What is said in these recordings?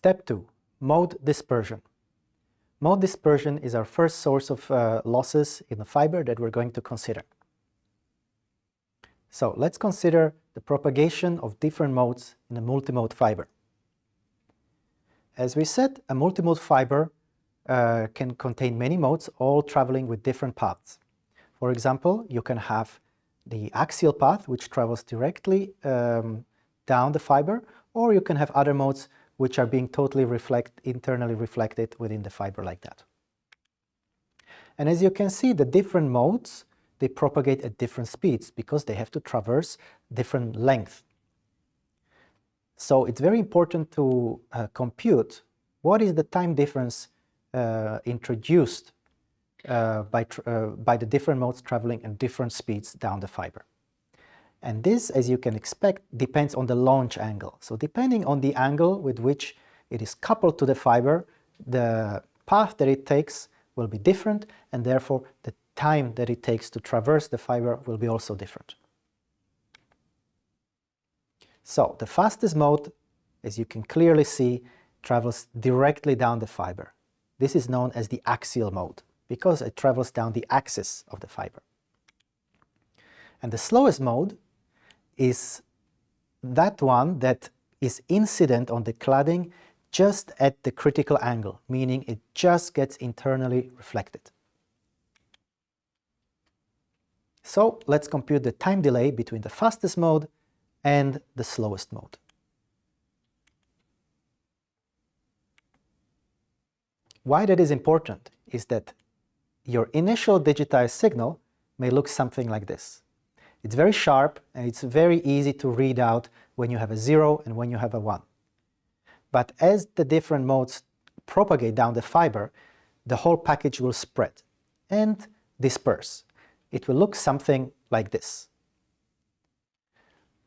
Step 2. Mode dispersion. Mode dispersion is our first source of uh, losses in the fiber that we're going to consider. So let's consider the propagation of different modes in a multimode fiber. As we said, a multimode fiber uh, can contain many modes, all traveling with different paths. For example, you can have the axial path, which travels directly um, down the fiber, or you can have other modes which are being totally reflect, internally reflected within the fiber like that. And as you can see, the different modes, they propagate at different speeds because they have to traverse different length. So it's very important to uh, compute what is the time difference uh, introduced uh, by, uh, by the different modes traveling at different speeds down the fiber. And this, as you can expect, depends on the launch angle. So depending on the angle with which it is coupled to the fiber, the path that it takes will be different, and therefore the time that it takes to traverse the fiber will be also different. So the fastest mode, as you can clearly see, travels directly down the fiber. This is known as the axial mode, because it travels down the axis of the fiber. And the slowest mode is that one that is incident on the cladding just at the critical angle, meaning it just gets internally reflected. So let's compute the time delay between the fastest mode and the slowest mode. Why that is important is that your initial digitized signal may look something like this. It's very sharp and it's very easy to read out when you have a 0 and when you have a 1. But as the different modes propagate down the fiber, the whole package will spread and disperse. It will look something like this.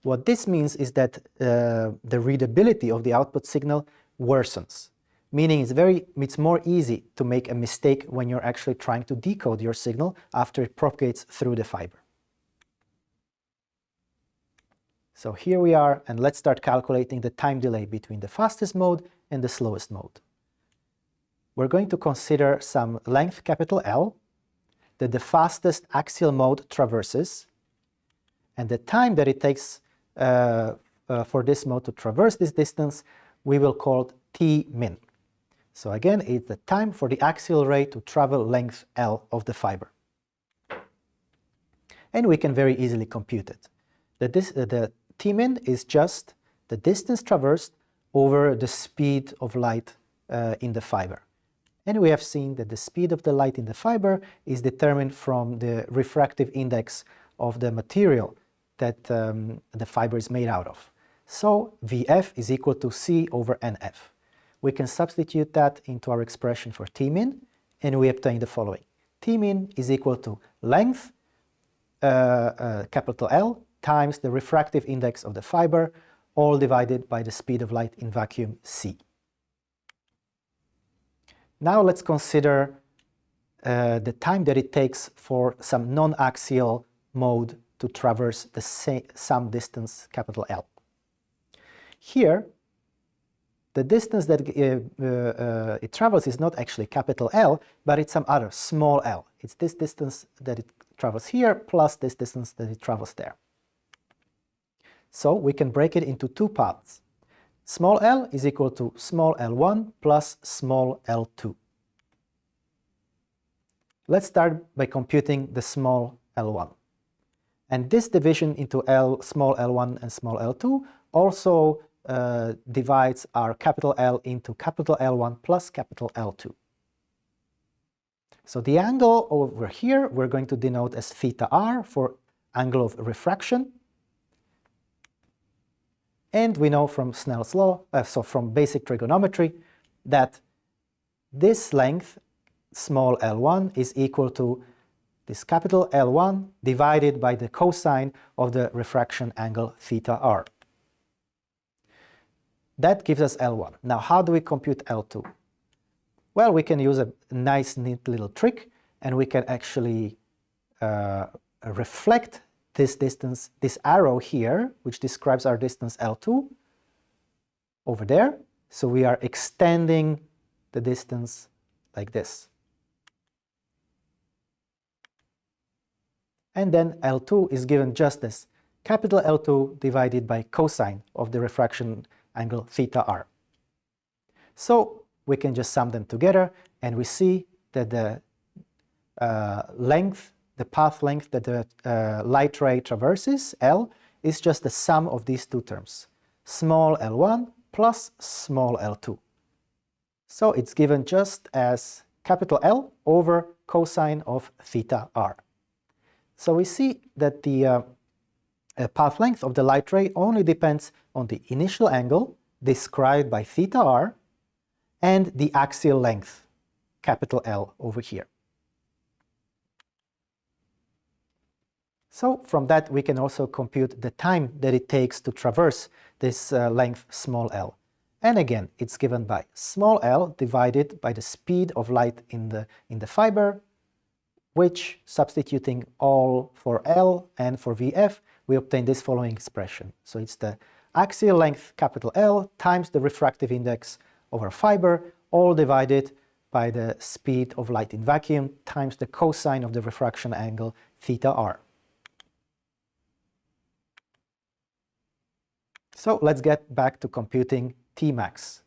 What this means is that uh, the readability of the output signal worsens, meaning it's, very, it's more easy to make a mistake when you're actually trying to decode your signal after it propagates through the fiber. So here we are, and let's start calculating the time delay between the fastest mode and the slowest mode. We're going to consider some length capital L that the fastest axial mode traverses, and the time that it takes uh, uh, for this mode to traverse this distance, we will call T min. So again, it's the time for the axial ray to travel length L of the fiber. And we can very easily compute it. The, this, the Tmin is just the distance traversed over the speed of light uh, in the fiber. And we have seen that the speed of the light in the fiber is determined from the refractive index of the material that um, the fiber is made out of. So Vf is equal to C over Nf. We can substitute that into our expression for Tmin and we obtain the following. Tmin is equal to length, uh, uh, capital L, times the refractive index of the fiber, all divided by the speed of light in vacuum c. Now let's consider uh, the time that it takes for some non-axial mode to traverse the some distance capital L. Here, the distance that uh, uh, it travels is not actually capital L, but it's some other small l. It's this distance that it travels here plus this distance that it travels there. So we can break it into two parts. Small l is equal to small l1 plus small l2. Let's start by computing the small l1. And this division into L, small l1 and small l2 also uh, divides our capital L into capital L1 plus capital L2. So the angle over here we're going to denote as theta r for angle of refraction and we know from Snell's law, uh, so from basic trigonometry, that this length, small l1, is equal to this capital L1 divided by the cosine of the refraction angle theta r. That gives us L1. Now how do we compute L2? Well, we can use a nice neat little trick and we can actually uh, reflect this distance, this arrow here, which describes our distance L2 over there. So we are extending the distance like this. And then L2 is given just as capital L2 divided by cosine of the refraction angle theta r. So we can just sum them together and we see that the uh, length, the path length that the uh, light ray traverses, L, is just the sum of these two terms, small l1 plus small l2. So it's given just as capital L over cosine of theta r. So we see that the uh, uh, path length of the light ray only depends on the initial angle described by theta r and the axial length, capital L over here. So from that we can also compute the time that it takes to traverse this uh, length small l. And again, it's given by small l divided by the speed of light in the, in the fiber, which substituting all for L and for VF, we obtain this following expression. So it's the axial length capital L times the refractive index over fiber, all divided by the speed of light in vacuum times the cosine of the refraction angle theta r. So let's get back to computing Tmax.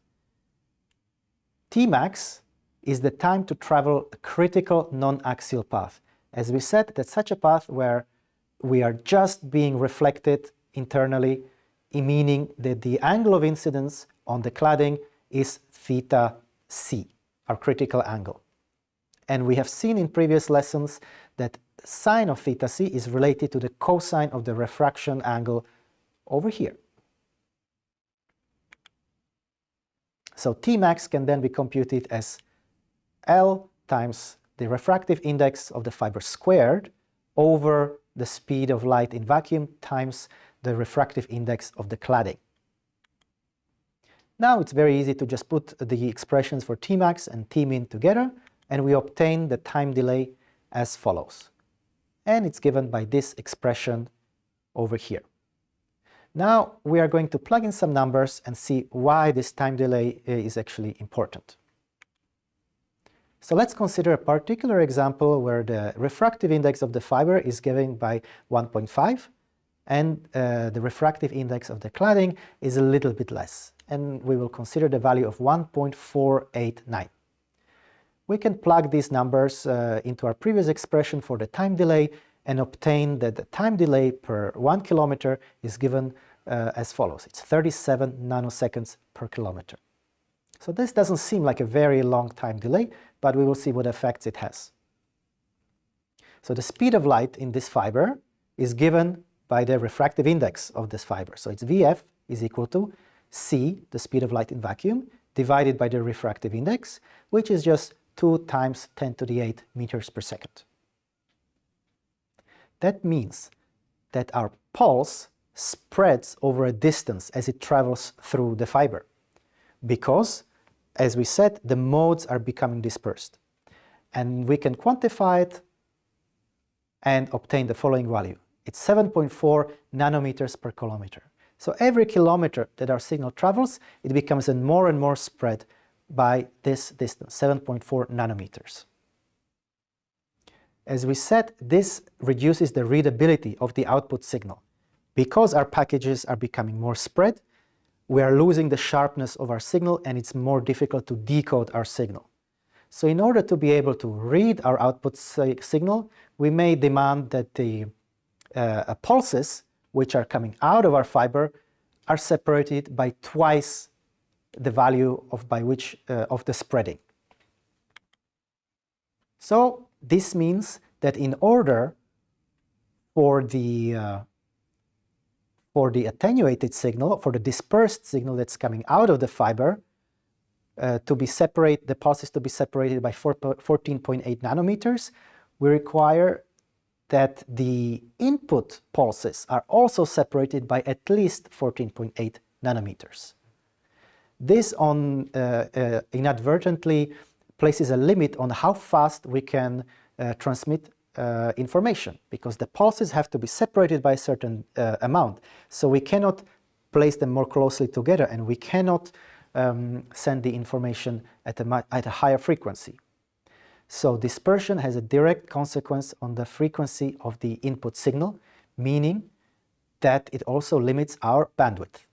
Tmax is the time to travel a critical non-axial path. As we said, that's such a path where we are just being reflected internally, meaning that the angle of incidence on the cladding is theta c, our critical angle. And we have seen in previous lessons that sine of theta c is related to the cosine of the refraction angle over here. So Tmax can then be computed as L times the refractive index of the fiber squared over the speed of light in vacuum times the refractive index of the cladding. Now it's very easy to just put the expressions for Tmax and Tmin together and we obtain the time delay as follows. And it's given by this expression over here. Now we are going to plug in some numbers and see why this time delay is actually important. So let's consider a particular example where the refractive index of the fiber is given by 1.5 and uh, the refractive index of the cladding is a little bit less. And we will consider the value of 1.489. We can plug these numbers uh, into our previous expression for the time delay and obtain that the time delay per one kilometer is given uh, as follows. It's 37 nanoseconds per kilometer. So this doesn't seem like a very long time delay, but we will see what effects it has. So the speed of light in this fiber is given by the refractive index of this fiber. So it's Vf is equal to c, the speed of light in vacuum, divided by the refractive index, which is just 2 times 10 to the 8 meters per second. That means that our pulse spreads over a distance as it travels through the fiber because as we said, the modes are becoming dispersed. And we can quantify it and obtain the following value. It's 7.4 nanometers per kilometer. So every kilometer that our signal travels, it becomes more and more spread by this distance, 7.4 nanometers. As we said, this reduces the readability of the output signal. Because our packages are becoming more spread, we are losing the sharpness of our signal and it's more difficult to decode our signal. So in order to be able to read our output signal, we may demand that the uh, pulses which are coming out of our fiber are separated by twice the value of by which uh, of the spreading. So this means that in order for the uh, for the attenuated signal, for the dispersed signal that's coming out of the fiber, uh, to be separate, the pulses to be separated by 14.8 nanometers, we require that the input pulses are also separated by at least 14.8 nanometers. This on, uh, uh, inadvertently places a limit on how fast we can uh, transmit uh, information because the pulses have to be separated by a certain uh, amount. So we cannot place them more closely together and we cannot um, send the information at a, at a higher frequency. So dispersion has a direct consequence on the frequency of the input signal, meaning that it also limits our bandwidth.